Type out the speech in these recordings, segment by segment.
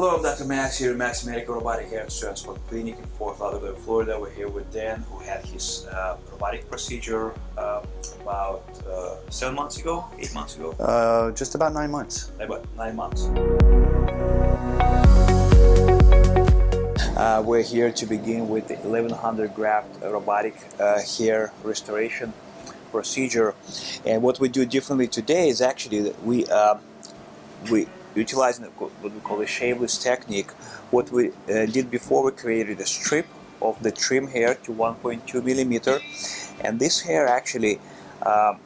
Hello, I'm Dr. Max here at Max Medical Robotic Hair and Transplant Clinic in Fort Lauderdale, Florida. We're here with Dan, who had his uh, robotic procedure uh, about uh, seven months ago, eight months ago, Uh, just about nine months. about nine months. Uh, we're here to begin with the 1100 graft robotic uh, hair restoration procedure. And what we do differently today is actually that we we utilizing what we call a shaveless technique. What we uh, did before, we created a strip of the trim hair to 1.2 millimeter, and this hair actually um,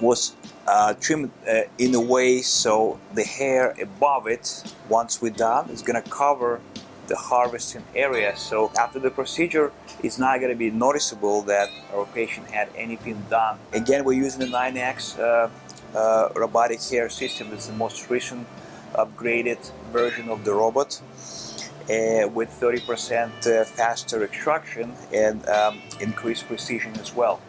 was uh, trimmed uh, in a way so the hair above it, once we're done, is gonna cover the harvesting area. So after the procedure, it's not going to be noticeable that our patient had anything done. Again, we're using the 9X uh, robotic hair system. It's the most recent upgraded version of the robot. Uh, with 30% uh, faster extraction and um, increased precision as well.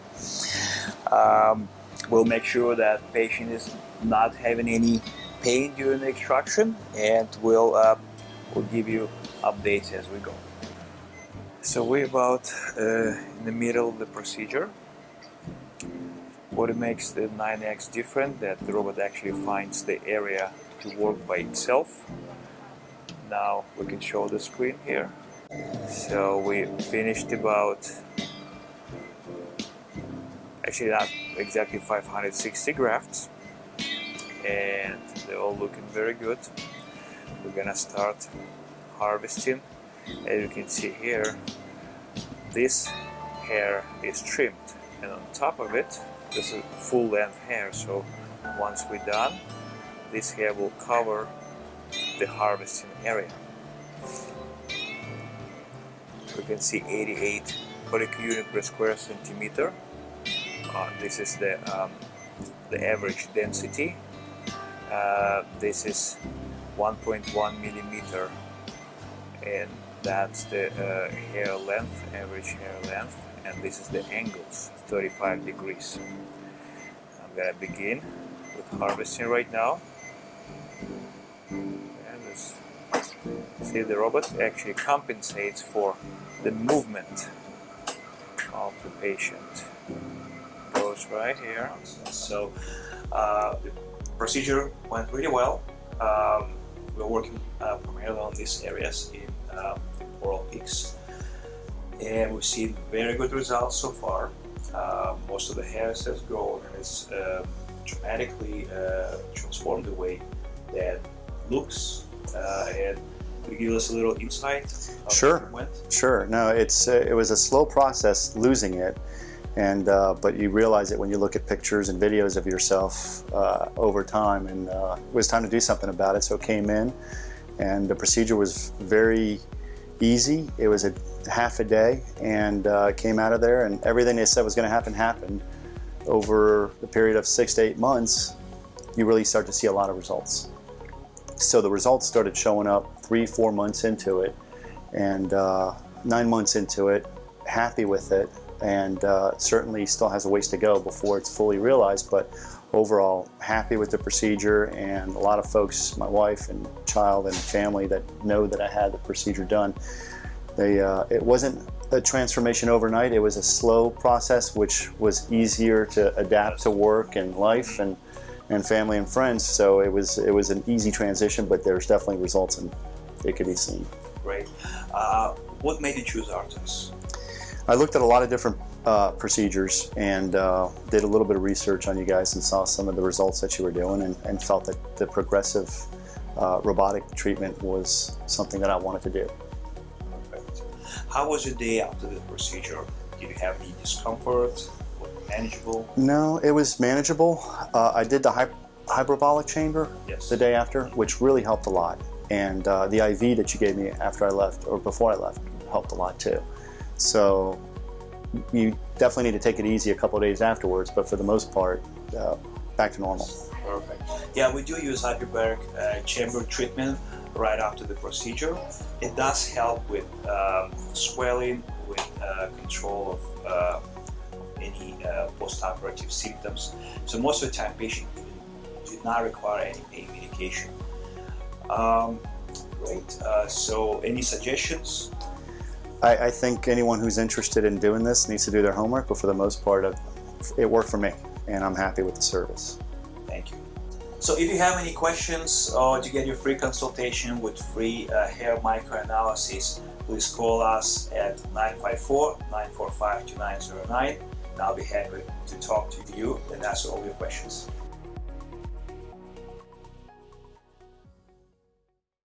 Um, we'll make sure that patient is not having any pain during the extraction and we'll, uh, we'll give you updates as we go. So we're about uh, in the middle of the procedure. What makes the 9X different that the robot actually finds the area to work by itself. Now we can show the screen here. So we finished about actually not exactly 560 grafts and they're all looking very good. We're gonna start harvesting. As you can see here, this hair is trimmed and on top of it, this is full length hair. So once we're done, this hair will cover the harvesting area. We can see 88 follicle unit per square centimeter. Uh, this is the, um, the average density. Uh, this is 1.1 millimeter and that's the uh, hair length, average hair length and this is the angles, 35 degrees. I'm gonna begin with harvesting right now. And see the robot actually compensates for the movement of the patient. Goes right here. So uh, the procedure went really well. Um, we're working uh, primarily on these areas in uh, oral peaks and we've seen very good results so far. Uh, most of the hairs has grown and it's uh, dramatically uh, transformed the way that looks uh, and could you give us a little insight Sure. Sure. No, it's uh, it was a slow process losing it, and uh, but you realize it when you look at pictures and videos of yourself uh, over time, and uh, it was time to do something about it. So it came in, and the procedure was very easy. It was a half a day, and uh, came out of there, and everything they said was going to happen happened. Over the period of six to eight months, you really start to see a lot of results. So the results started showing up three, four months into it, and uh, nine months into it, happy with it, and uh, certainly still has a ways to go before it's fully realized, but overall happy with the procedure and a lot of folks, my wife and child and family that know that I had the procedure done, they, uh, it wasn't a transformation overnight, it was a slow process which was easier to adapt to work and life and, and family and friends, so it was, it was an easy transition, but there's definitely results and it could be seen. Great. Uh, what made you choose ARTAS? I looked at a lot of different uh, procedures and uh, did a little bit of research on you guys and saw some of the results that you were doing and, and felt that the progressive uh, robotic treatment was something that I wanted to do. Perfect. How was your day after the procedure? Did you have any discomfort? Was it manageable? No, it was manageable. Uh, I did the hy hyperbolic chamber Yes. the day after, which really helped a lot. And uh, the IV that you gave me after I left, or before I left, helped a lot too. So you definitely need to take it easy a couple days afterwards, but for the most part, uh, back to normal. Perfect. Yeah, we do use hyperbaric uh, chamber treatment right after the procedure. It does help with um, swelling, with uh, control of uh, any uh, post-operative symptoms. So most of the time, patients do not require any pain medication. Um, Great. Uh, so, any suggestions? I, I think anyone who's interested in doing this needs to do their homework, but for the most part, it worked for me, and I'm happy with the service. Thank you. So if you have any questions or to get your free consultation with free uh, hair microanalysis, please call us at 954-945-2909 and I'll be happy to talk to you and answer all your questions.